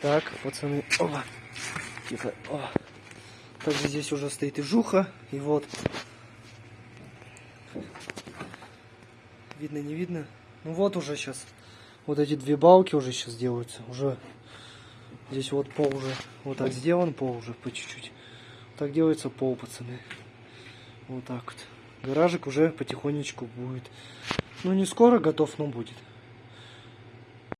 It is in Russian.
Так, пацаны. Опа. Тихо. О. Также здесь уже стоит и жуха. И вот. Видно, не видно? Ну вот уже сейчас. Вот эти две балки уже сейчас делаются. Уже здесь вот пол уже вот так сделан, пол уже по чуть-чуть. Так делается пол, пацаны. Вот так вот. Гаражик уже потихонечку будет. Ну не скоро готов, но будет.